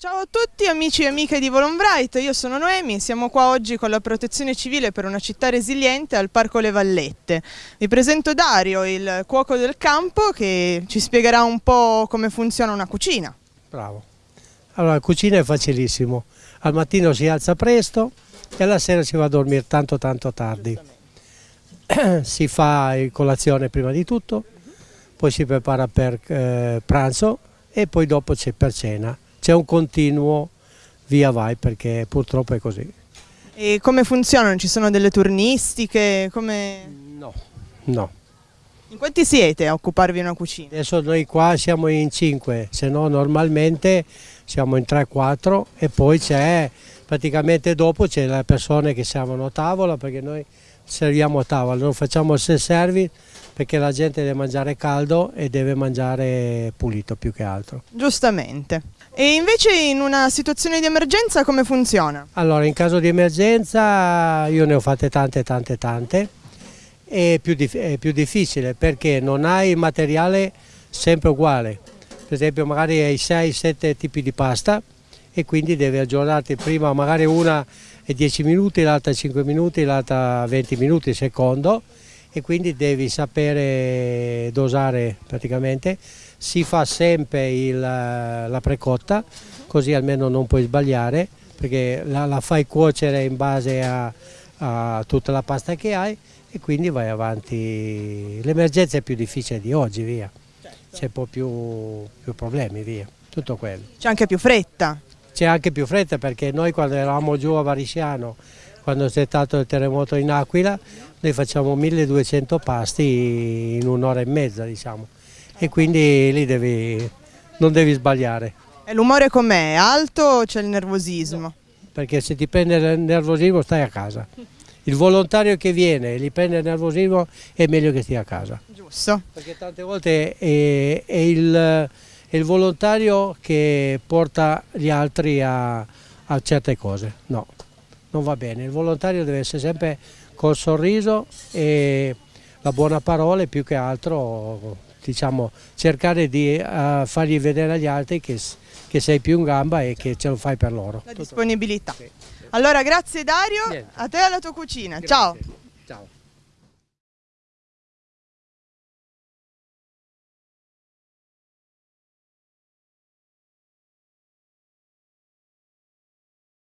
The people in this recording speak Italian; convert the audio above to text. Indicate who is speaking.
Speaker 1: Ciao a tutti amici e amiche di Volonbright, io sono Noemi, siamo qua oggi con la protezione civile per una città resiliente al Parco Le Vallette. Vi presento Dario, il cuoco del campo, che ci spiegherà un po' come funziona una cucina.
Speaker 2: Bravo. Allora, la cucina è facilissimo. Al mattino si alza presto e alla sera si va a dormire tanto tanto tardi. si fa colazione prima di tutto, poi si prepara per eh, pranzo e poi dopo c'è per cena c'è un continuo via vai perché purtroppo è così.
Speaker 1: E come funzionano? Ci sono delle turnistiche? Come...
Speaker 2: No, no.
Speaker 1: In quanti siete a occuparvi una cucina?
Speaker 2: Adesso noi qua siamo in 5, se no normalmente siamo in 3-4 e poi c'è praticamente dopo c'è le persone che servono a tavola perché noi serviamo a tavola, non facciamo il self-service perché la gente deve mangiare caldo e deve mangiare pulito più che altro.
Speaker 1: Giustamente. E invece in una situazione di emergenza come funziona?
Speaker 2: Allora, in caso di emergenza io ne ho fatte tante, tante, tante. È più, è più difficile perché non hai materiale sempre uguale. Per esempio magari hai 6-7 tipi di pasta e quindi devi aggiornarti prima magari una è 10 minuti, l'altra 5 minuti, l'altra 20 minuti secondo e quindi devi sapere dosare praticamente si fa sempre il, la precotta, così almeno non puoi sbagliare, perché la, la fai cuocere in base a, a, tutta la pasta che hai e quindi vai avanti. L'emergenza è più difficile di oggi, via. C'è un po' più, più problemi, via. Tutto quello.
Speaker 1: C'è anche più fretta.
Speaker 2: C'è anche più fretta perché noi quando eravamo giù a Varisciano, quando c'è stato il terremoto in Aquila, noi facciamo 1200 pasti in un'ora e mezza, diciamo e quindi lì devi, non devi sbagliare.
Speaker 1: E l'umore com'è? Alto o c'è il nervosismo?
Speaker 2: Perché se ti prende il nervosismo stai a casa. Il volontario che viene e gli prende il nervosismo è meglio che stia a casa.
Speaker 1: Giusto.
Speaker 2: Perché tante volte è, è, il, è il, volontario che porta gli altri a, a certe cose. No, non va bene. Il volontario deve essere sempre col sorriso e la buona parola e più che altro diciamo, cercare di uh, fargli vedere agli altri che, che, sei più in gamba e che ce lo fai per loro.
Speaker 1: La disponibilità. Sì. Allora grazie Dario, Niente. a te e alla tua cucina. Grazie. Ciao. Ciao.